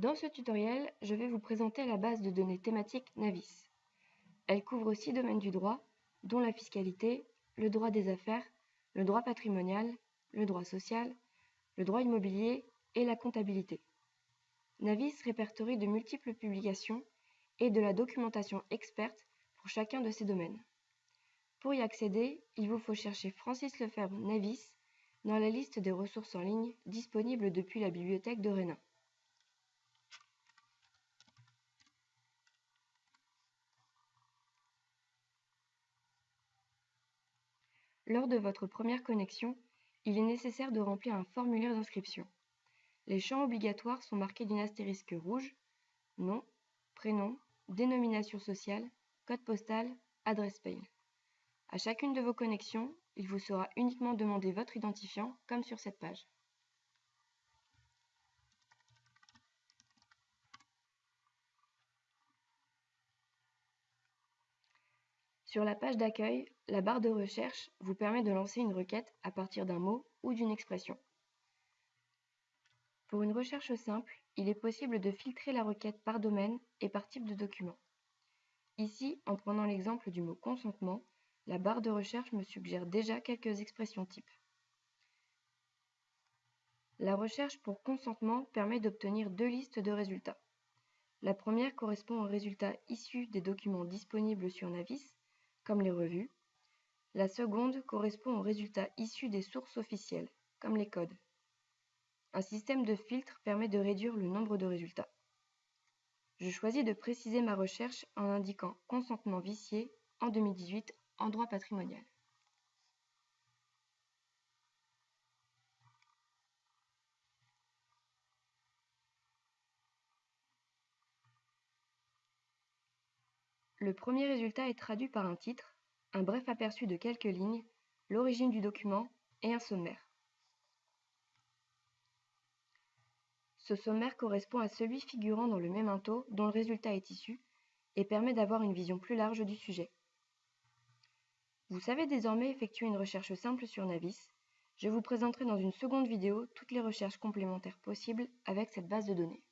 Dans ce tutoriel, je vais vous présenter la base de données thématique Navis. Elle couvre six domaines du droit, dont la fiscalité, le droit des affaires, le droit patrimonial, le droit social, le droit immobilier et la comptabilité. Navis répertorie de multiples publications et de la documentation experte pour chacun de ces domaines. Pour y accéder, il vous faut chercher Francis Lefebvre Navis dans la liste des ressources en ligne disponibles depuis la bibliothèque de Rénin. Lors de votre première connexion, il est nécessaire de remplir un formulaire d'inscription. Les champs obligatoires sont marqués d'une astérisque rouge, nom, prénom, dénomination sociale, code postal, adresse mail. À chacune de vos connexions, il vous sera uniquement demandé votre identifiant, comme sur cette page. Sur la page d'accueil, la barre de recherche vous permet de lancer une requête à partir d'un mot ou d'une expression. Pour une recherche simple, il est possible de filtrer la requête par domaine et par type de document. Ici, en prenant l'exemple du mot consentement, la barre de recherche me suggère déjà quelques expressions types. La recherche pour consentement permet d'obtenir deux listes de résultats. La première correspond aux résultats issus des documents disponibles sur Navis, comme les revues. La seconde correspond aux résultats issus des sources officielles, comme les codes. Un système de filtre permet de réduire le nombre de résultats. Je choisis de préciser ma recherche en indiquant consentement vicié en 2018 en droit patrimonial. Le premier résultat est traduit par un titre, un bref aperçu de quelques lignes, l'origine du document et un sommaire. Ce sommaire correspond à celui figurant dans le même mémento dont le résultat est issu et permet d'avoir une vision plus large du sujet. Vous savez désormais effectuer une recherche simple sur Navis. Je vous présenterai dans une seconde vidéo toutes les recherches complémentaires possibles avec cette base de données.